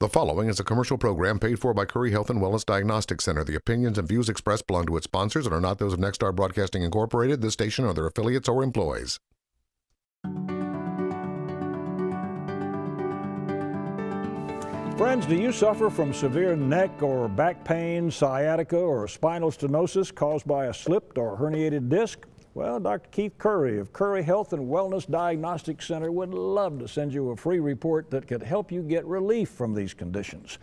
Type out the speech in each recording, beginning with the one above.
The following is a commercial program paid for by Curry Health and Wellness Diagnostic Center. The opinions and views expressed belong to its sponsors and are not those of Nexstar Broadcasting Incorporated, this station, or their affiliates or employees. Friends, do you suffer from severe neck or back pain, sciatica, or spinal stenosis caused by a slipped or herniated disc? Well, Dr. Keith Curry of Curry Health and Wellness Diagnostic Center would love to send you a free report that could help you get relief from these conditions.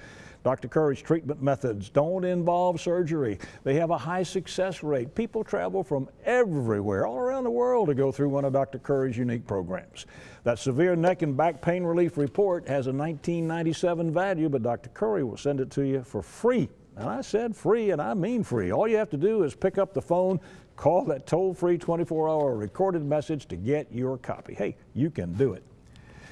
Dr. Curry's treatment methods don't involve surgery. They have a high success rate. People travel from everywhere, all around the world, to go through one of Dr. Curry's unique programs. That severe neck and back pain relief report has a 1997 value, but Dr. Curry will send it to you for free. And I said free, and I mean free. All you have to do is pick up the phone, Call that toll-free 24-hour recorded message to get your copy. Hey, you can do it.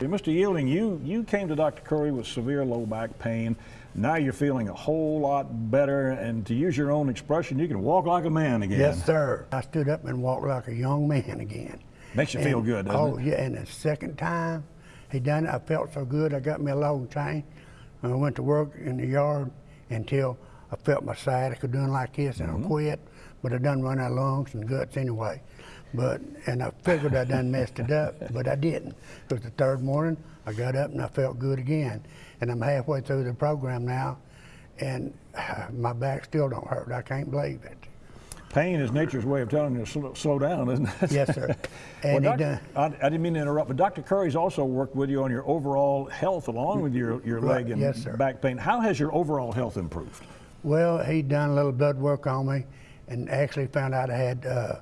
Mr. Yielding, you, you came to Dr. Curry with severe low back pain. Now you're feeling a whole lot better, and to use your own expression, you can walk like a man again. Yes, sir. I stood up and walked like a young man again. Makes you and, feel good, doesn't oh, it? yeah, and the second time he done it, I felt so good. I got me a long chain. and I went to work in the yard until I felt my sciatica doing like this, and mm -hmm. I quit but I done run out of lungs and guts anyway. But and I figured I done messed it up, but I didn't. Because the third morning I got up and I felt good again, and I'm halfway through the program now, and my back still don't hurt. I can't believe it. Pain is nature's way of telling you to slow, slow down, isn't it? Yes, sir. And well, doctor, I, I, didn't mean to interrupt, but Dr. Curry's also worked with you on your overall health along with your, your leg and yes, back pain. How has your overall health improved? Well, he done a little blood work on me and actually found out I had uh,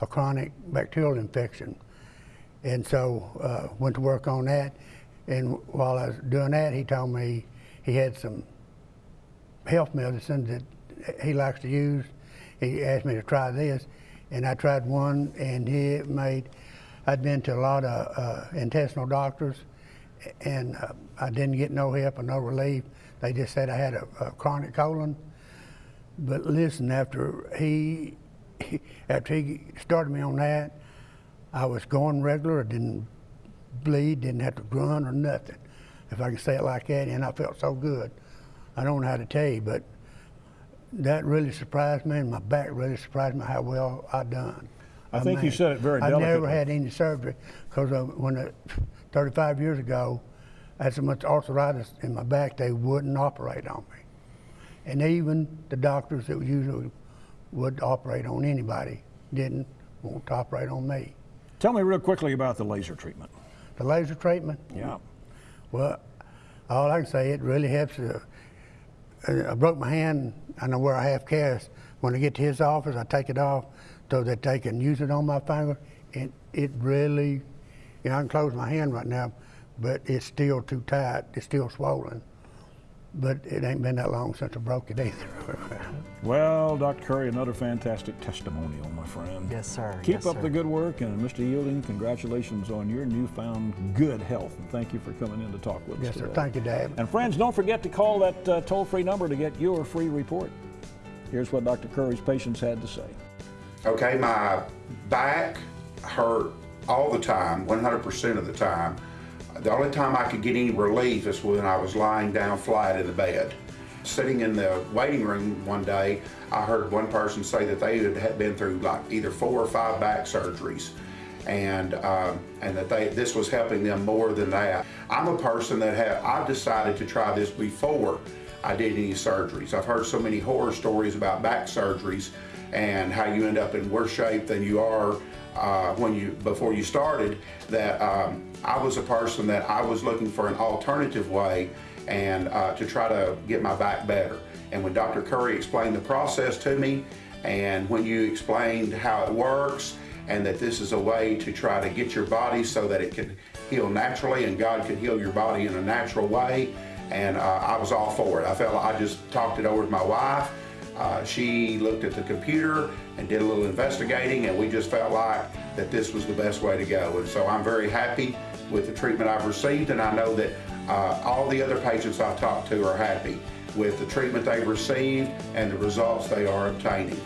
a chronic bacterial infection. And so uh, went to work on that. And while I was doing that, he told me he had some health medicine that he likes to use. He asked me to try this, and I tried one, and he made. I'd been to a lot of uh, intestinal doctors, and uh, I didn't get no help or no relief. They just said I had a, a chronic colon, but listen, after he, after he started me on that, I was going regular. I didn't bleed, didn't have to grunt or nothing, if I can say it like that. And I felt so good. I don't know how to tell you, but that really surprised me, and my back really surprised me how well I done. I, I think mean, you said it very I never had any surgery because uh, when I, 35 years ago, I had so much arthritis in my back they wouldn't operate on me. And even the doctors that usually would operate on anybody didn't want to operate on me. Tell me real quickly about the laser treatment. The laser treatment? Yeah. Well, all I can say, it really helps. Uh, I broke my hand. I know where I have cast. When I get to his office, I take it off so that they can use it on my finger. And it really, you know, I can close my hand right now, but it's still too tight. It's still swollen but it ain't been that long since I broke it either. well, Dr. Curry, another fantastic testimonial, my friend. Yes, sir. Keep yes, up sir. the good work, and Mr. Yielding, congratulations on your newfound good health, and thank you for coming in to talk with yes, us Yes, sir. Thank you, Dad. And friends, don't forget to call that uh, toll-free number to get your free report. Here's what Dr. Curry's patients had to say. Okay, my back hurt all the time, 100% of the time. The only time I could get any relief is when I was lying down flat in the bed. Sitting in the waiting room one day, I heard one person say that they had been through like either four or five back surgeries and um, and that they this was helping them more than that. I'm a person that have I decided to try this before I did any surgeries. I've heard so many horror stories about back surgeries and how you end up in worse shape than you are uh, when you before you started that um, I was a person that I was looking for an alternative way and uh, to try to get my back better. And when Dr. Curry explained the process to me and when you explained how it works and that this is a way to try to get your body so that it can heal naturally and God can heal your body in a natural way and uh, I was all for it. I felt like I just talked it over with my wife uh, she looked at the computer and did a little investigating and we just felt like that this was the best way to go. And so I'm very happy with the treatment I've received and I know that uh, all the other patients I've talked to are happy with the treatment they've received and the results they are obtaining.